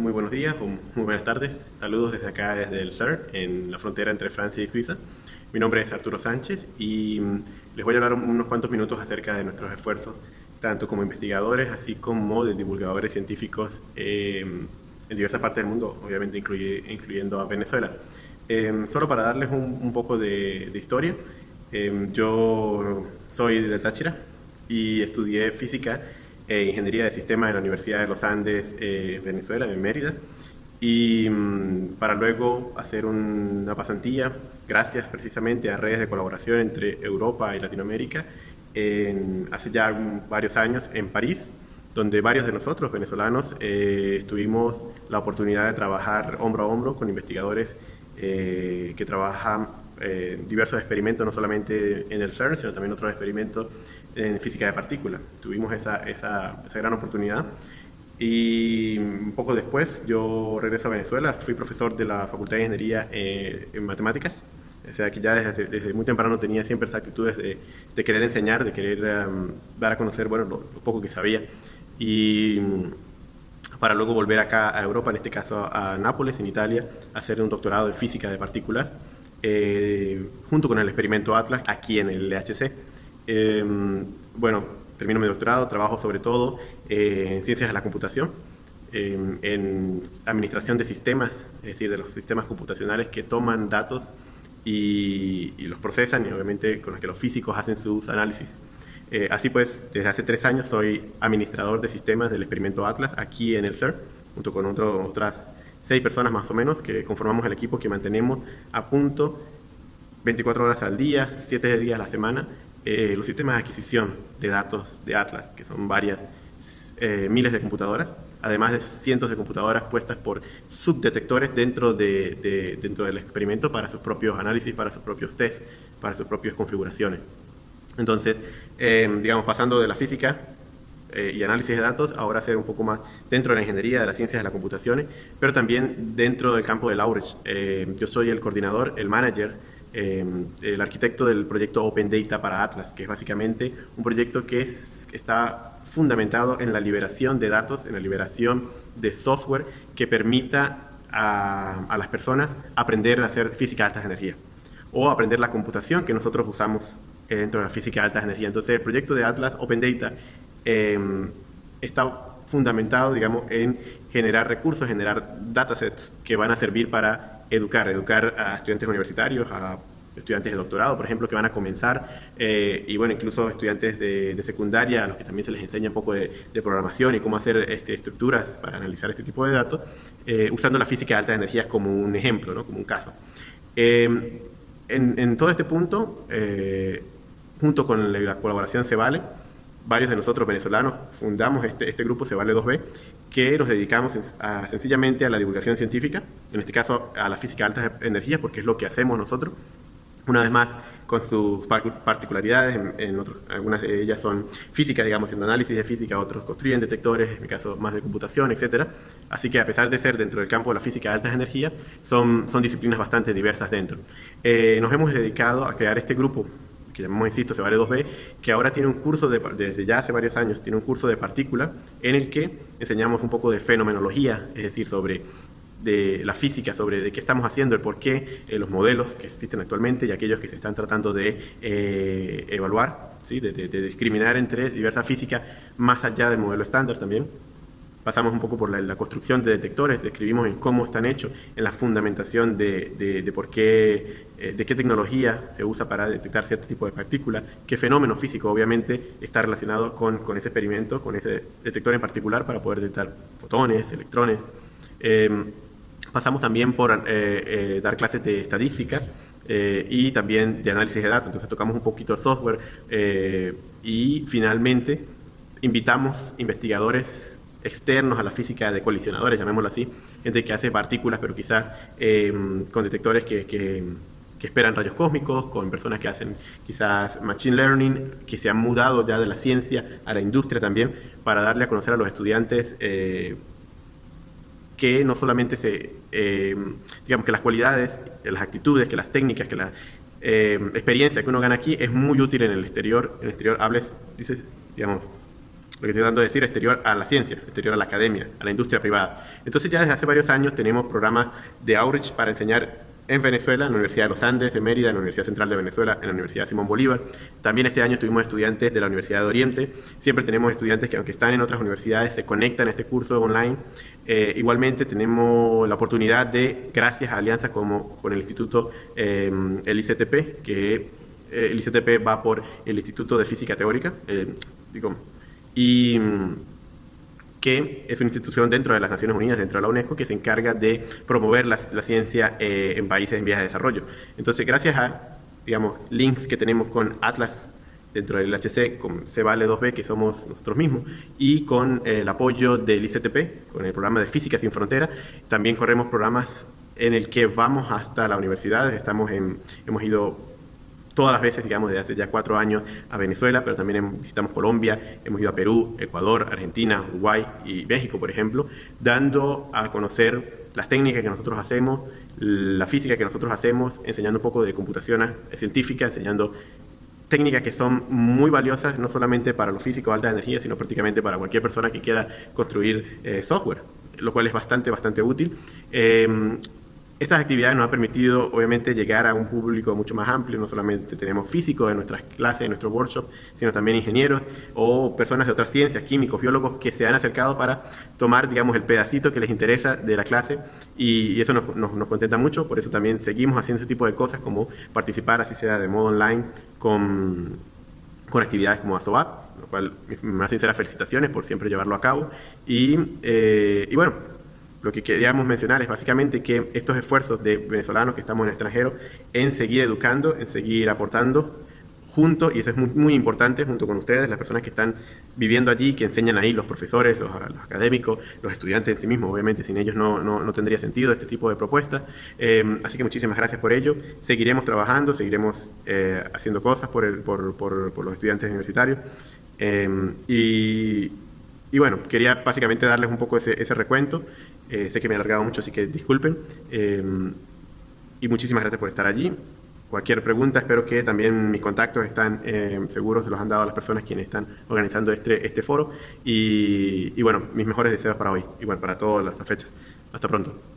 muy buenos días o muy buenas tardes. Saludos desde acá, desde el CERN, en la frontera entre Francia y Suiza. Mi nombre es Arturo Sánchez y mm, les voy a hablar unos cuantos minutos acerca de nuestros esfuerzos, tanto como investigadores, así como de divulgadores científicos eh, en diversas partes del mundo, obviamente incluyendo a Venezuela. Eh, solo para darles un, poco de, historia, eh, yo soy de Táchira y estudié física e Ingeniería de Sistemas en la Universidad de los Andes, eh, Venezuela, en Mérida, y mm, para luego hacer una pasantía, gracias precisamente a redes de colaboración entre Europa y Latinoamérica, hace ya varios años en París, donde varios de nosotros, venezolanos, eh, tuvimos la oportunidad de trabajar hombro a hombro con investigadores eh, que trabajan eh, diversos experimentos, no solamente en el CERN, sino también otros experimentos en física de partículas. Tuvimos esa, esa, esa, gran oportunidad. Y un poco después yo regreso a Venezuela, fui profesor de la Facultad de Ingeniería eh, en Matemáticas, o sea que ya desde, desde, muy temprano tenía siempre esas actitudes de, de querer enseñar, de querer um, dar a conocer bueno, lo, lo, poco que sabía. Y para luego volver acá a Europa, en este caso a Nápoles, en Italia, a hacer un doctorado en física de partículas eh, junto con el experimento Atlas aquí en el LHC. Eh, bueno, termino mi doctorado, trabajo sobre todo eh, en ciencias de la computación, en administración de sistemas, es decir, de los sistemas computacionales que toman datos y, los procesan y obviamente con los que los físicos hacen sus análisis. así pues, desde hace tres años soy administrador de sistemas del experimento Atlas aquí en el CERN, junto con otras seis personas más o menos que conformamos el equipo que mantenemos a punto 24 horas al día, 7 días a la semana, eh, los sistemas de adquisición de datos de Atlas, que son varias eh, miles de computadoras, además de cientos de computadoras puestas por subdetectores dentro, de, dentro del experimento para sus propios análisis, para sus propios tests, para sus propias configuraciones. Entonces, eh, digamos, pasando de la física eh, y análisis de datos, ahora hacer un poco más dentro de la ingeniería, de las ciencias de las computaciones, pero también dentro del campo del outreach. Yo soy el coordinador, el manager, eh, el arquitecto del proyecto Open Data para Atlas, que es básicamente un proyecto que es, está fundamentado en la liberación de datos, en la liberación de software que permita a, a las personas aprender a hacer física de altas energía o aprender la computación que nosotros usamos dentro de la física de altas energía. Entonces, el proyecto de Atlas Open Data Em, está fundamentado, digamos, en generar recursos, generar datasets que van a servir para educar, educar a estudiantes universitarios, a estudiantes de doctorado, por ejemplo, que van a comenzar, eh, y bueno, incluso estudiantes de, secundaria, a los que también se les enseña un poco de, programación y cómo hacer este, estructuras para analizar este tipo de datos, eh, usando la física de altas energías como un ejemplo, ¿no? como un caso. Em, en, en, todo este punto, eh, junto con la colaboración se vale, varios de nosotros venezolanos fundamos este, este grupo, Se Vale 2B, que nos dedicamos sencillamente a la divulgación científica, en este caso a la física de altas energías, porque es lo que hacemos nosotros. Una vez más, con sus particularidades, en, algunas de ellas son físicas, digamos, en análisis de física, otros construyen detectores, en mi caso más de computación, etc. Así que a pesar de ser dentro del campo de la física de altas energías, son, son disciplinas bastante diversas dentro. Eh, nos hemos dedicado a crear este grupo que llamamos, insisto, se vale 2B, que ahora tiene un curso, de, desde ya hace varios años, tiene un curso de partícula en el que enseñamos un poco de fenomenología, es decir, sobre de la física, sobre de qué estamos haciendo, el por qué, eh, los modelos que existen actualmente y aquellos que se están tratando de eh, evaluar, ¿sí? de, de discriminar entre diversa física más allá del modelo estándar también pasamos un poco por la, construcción de detectores, describimos en cómo están hechos, en la fundamentación de, por qué, eh, de qué tecnología se usa para detectar cierto tipo de partículas, qué fenómeno físico obviamente está relacionado con, con ese experimento, con ese detector en particular para poder detectar fotones, electrones. Em, pasamos también por eh, eh, dar clases de estadística, y también de análisis de datos. Entonces tocamos un poquito el software y finalmente invitamos investigadores externos a la física de colisionadores, llamémoslo así, gente que hace partículas, pero quizás eh, con detectores que, esperan rayos cósmicos, con personas que hacen quizás machine learning, que se han mudado ya de la ciencia a la industria también, para darle a conocer a los estudiantes eh, que no solamente se, eh, digamos que las cualidades, las actitudes, que las técnicas, que la experiencia que uno gana aquí es muy útil en el exterior, en el exterior hables, dices, digamos, lo que estoy tratando de decir, exterior a la ciencia, exterior a la academia, a la industria privada. Entonces ya desde hace varios años tenemos programas de outreach para enseñar en Venezuela, en la Universidad de los Andes, de Mérida, en la Universidad Central de Venezuela, en la Universidad Simón Bolívar. También este año tuvimos estudiantes de la Universidad de Oriente. Siempre tenemos estudiantes que aunque están en otras universidades se conectan a este curso online. Eh, igualmente tenemos la oportunidad de, gracias a alianzas como con el Instituto, eh, que eh, va por el Instituto de Física Teórica, digo, y que es una institución dentro de las Naciones Unidas, dentro de la UNESCO, que se encarga de promover la, ciencia eh, en países en vías de desarrollo. Entonces, gracias a, digamos, links que tenemos con Atlas dentro del HC, con Cevale 2B, que somos nosotros mismos, y con el apoyo del ICTP, con el programa de Física Sin Frontera, también corremos programas en el que vamos hasta la universidad, estamos en, hemos ido todas las veces, digamos, desde hace ya cuatro años a Venezuela, pero también visitamos Colombia, hemos ido a Perú, Ecuador, Argentina, Uruguay y México, por ejemplo, dando a conocer las técnicas que nosotros hacemos, la física que nosotros hacemos, enseñando un poco de computación científica, enseñando técnicas que son muy valiosas no solamente para los físicos de alta energía, sino prácticamente para cualquier persona que quiera construir eh, software, lo cual es bastante, bastante útil. Eh, estas actividades nos han permitido, obviamente, llegar a un público mucho más amplio. No solamente tenemos físicos en nuestras clases, en nuestros workshops, sino también ingenieros o personas de otras ciencias, químicos, biólogos, que se han acercado para tomar, digamos, el pedacito que les interesa de la clase y, eso nos, contenta mucho. Por eso también seguimos haciendo ese tipo de cosas como participar, así sea de modo online, con, actividades como ASOAP, lo cual, mis más sinceras felicitaciones por siempre llevarlo a cabo. Y, eh, y bueno, lo que queríamos mencionar es básicamente que estos esfuerzos de venezolanos que estamos en el extranjero en seguir educando, en seguir aportando junto, y eso es muy, importante, junto con ustedes, las personas que están viviendo allí, que enseñan ahí, los profesores, los, académicos, los estudiantes en sí mismos, obviamente sin ellos no, no, tendría sentido este tipo de propuestas. Eh, así que muchísimas gracias por ello. Seguiremos trabajando, seguiremos eh, haciendo cosas por, el, por, por, por, los estudiantes universitarios. Eh, y, y bueno, quería básicamente darles un poco ese, ese recuento. Eh, sé que me he alargado mucho, así que disculpen. Eh, y muchísimas gracias por estar allí. Cualquier pregunta, espero que también mis contactos están eh, seguros, se los han dado a las personas quienes están organizando este, este foro. Y, y bueno, mis mejores deseos para hoy y bueno, para todas las fechas. Hasta pronto.